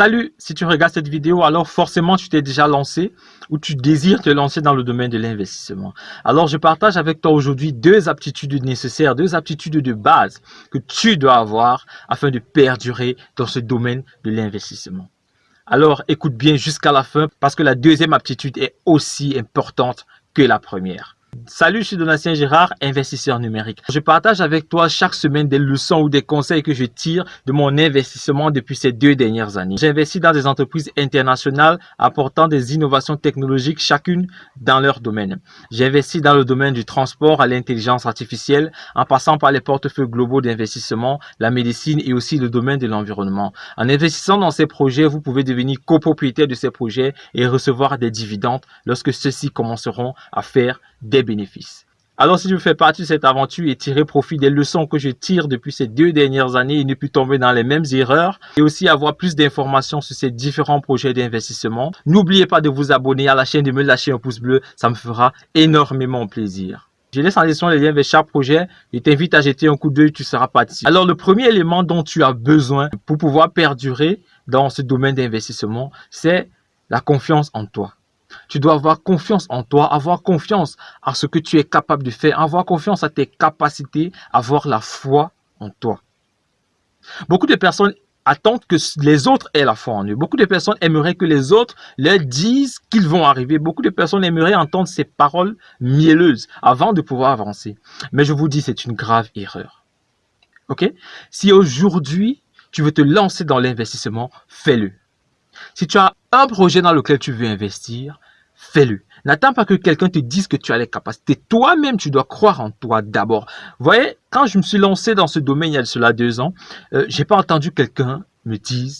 Salut, si tu regardes cette vidéo, alors forcément tu t'es déjà lancé ou tu désires te lancer dans le domaine de l'investissement. Alors je partage avec toi aujourd'hui deux aptitudes nécessaires, deux aptitudes de base que tu dois avoir afin de perdurer dans ce domaine de l'investissement. Alors écoute bien jusqu'à la fin parce que la deuxième aptitude est aussi importante que la première. Salut, je suis Donatien Gérard, investisseur numérique. Je partage avec toi chaque semaine des leçons ou des conseils que je tire de mon investissement depuis ces deux dernières années. J'investis dans des entreprises internationales apportant des innovations technologiques chacune dans leur domaine. J'investis dans le domaine du transport à l'intelligence artificielle en passant par les portefeuilles globaux d'investissement, la médecine et aussi le domaine de l'environnement. En investissant dans ces projets, vous pouvez devenir copropriétaire de ces projets et recevoir des dividendes lorsque ceux-ci commenceront à faire des bénéfices. Alors si tu veux faire partie de cette aventure et tirer profit des leçons que je tire depuis ces deux dernières années et ne plus tomber dans les mêmes erreurs et aussi avoir plus d'informations sur ces différents projets d'investissement, n'oubliez pas de vous abonner à la chaîne, de me lâcher un pouce bleu, ça me fera énormément plaisir. Je laisse en description les liens vers chaque projet et t'invite à jeter un coup d'œil, tu seras parti. Alors le premier élément dont tu as besoin pour pouvoir perdurer dans ce domaine d'investissement, c'est la confiance en toi. Tu dois avoir confiance en toi, avoir confiance à ce que tu es capable de faire, avoir confiance à tes capacités, avoir la foi en toi. Beaucoup de personnes attendent que les autres aient la foi en eux. Beaucoup de personnes aimeraient que les autres leur disent qu'ils vont arriver. Beaucoup de personnes aimeraient entendre ces paroles mielleuses avant de pouvoir avancer. Mais je vous dis, c'est une grave erreur. Ok? Si aujourd'hui, tu veux te lancer dans l'investissement, fais-le. Si tu as un projet dans lequel tu veux investir, fais-le. N'attends pas que quelqu'un te dise que tu as les capacités. Toi-même, tu dois croire en toi d'abord. Vous voyez, quand je me suis lancé dans ce domaine il y a cela deux ans, euh, j'ai pas entendu quelqu'un me dire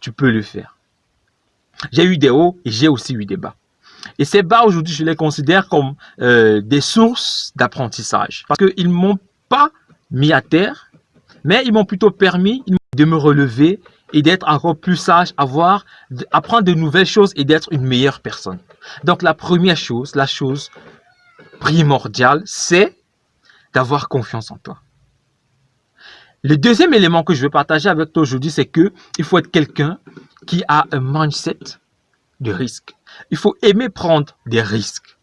tu peux le faire. J'ai eu des hauts et j'ai aussi eu des bas. Et ces bas, aujourd'hui, je les considère comme euh, des sources d'apprentissage. Parce qu'ils ne m'ont pas mis à terre, mais ils m'ont plutôt permis de me relever et d'être encore plus sage, avoir, apprendre de nouvelles choses et d'être une meilleure personne. Donc la première chose, la chose primordiale, c'est d'avoir confiance en toi. Le deuxième élément que je veux partager avec toi aujourd'hui, c'est que il faut être quelqu'un qui a un mindset de risque. Il faut aimer prendre des risques.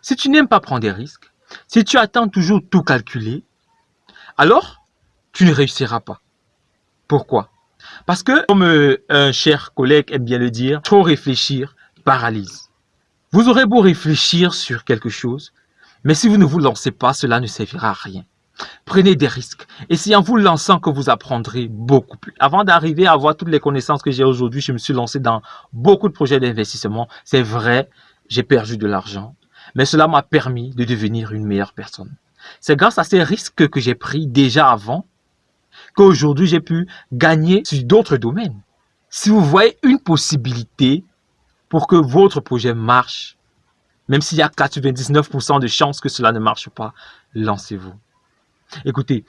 Si tu n'aimes pas prendre des risques, si tu attends toujours tout calculer, alors tu ne réussiras pas. Pourquoi? Parce que, comme euh, un cher collègue aime bien le dire, trop réfléchir paralyse. Vous aurez beau réfléchir sur quelque chose, mais si vous ne vous lancez pas, cela ne servira à rien. Prenez des risques. Et c'est en vous lançant que vous apprendrez beaucoup plus. Avant d'arriver à avoir toutes les connaissances que j'ai aujourd'hui, je me suis lancé dans beaucoup de projets d'investissement. C'est vrai, j'ai perdu de l'argent, mais cela m'a permis de devenir une meilleure personne. C'est grâce à ces risques que j'ai pris déjà avant qu'aujourd'hui j'ai pu gagner sur d'autres domaines. Si vous voyez une possibilité pour que votre projet marche, même s'il y a 99% de chances que cela ne marche pas, lancez-vous. Écoutez,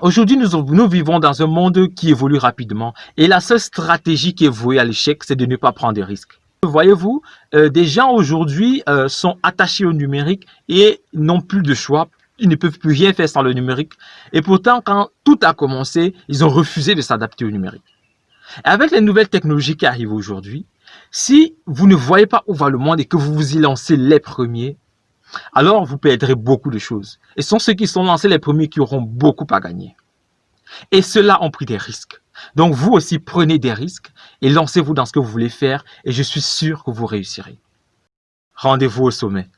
aujourd'hui nous, vivons dans un monde qui évolue rapidement et la seule stratégie qui est vouée à l'échec, c'est de ne pas prendre des risques. Voyez-vous, euh, des gens aujourd'hui euh, sont attachés au numérique et n'ont plus de choix ils ne peuvent plus rien faire sans le numérique. Et pourtant, quand tout a commencé, ils ont refusé de s'adapter au numérique. Et avec les nouvelles technologies qui arrivent aujourd'hui, si vous ne voyez pas où va le monde et que vous vous y lancez les premiers, alors vous perdrez beaucoup de choses. Et ce sont ceux qui sont lancés les premiers qui auront beaucoup à gagner. Et ceux-là ont pris des risques. Donc vous aussi prenez des risques et lancez-vous dans ce que vous voulez faire et je suis sûr que vous réussirez. Rendez-vous au sommet.